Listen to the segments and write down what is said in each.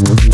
Thank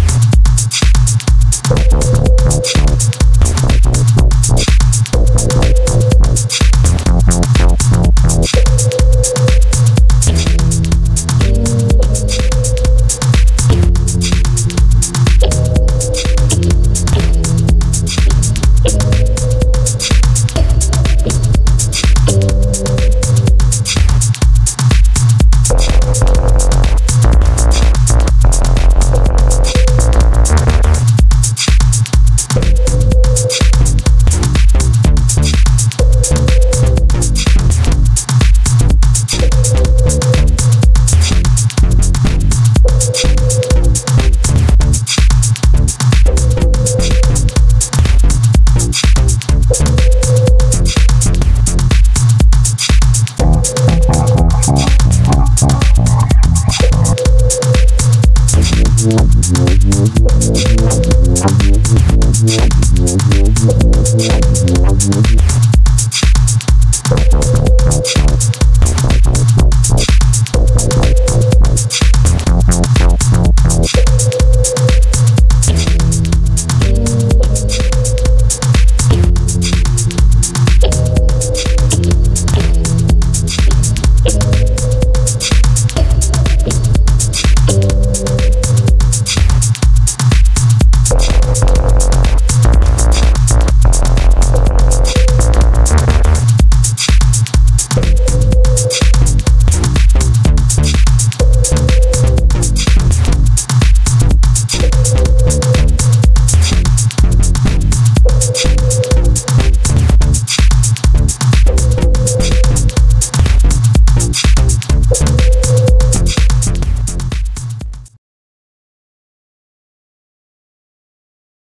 I'm not going to do that.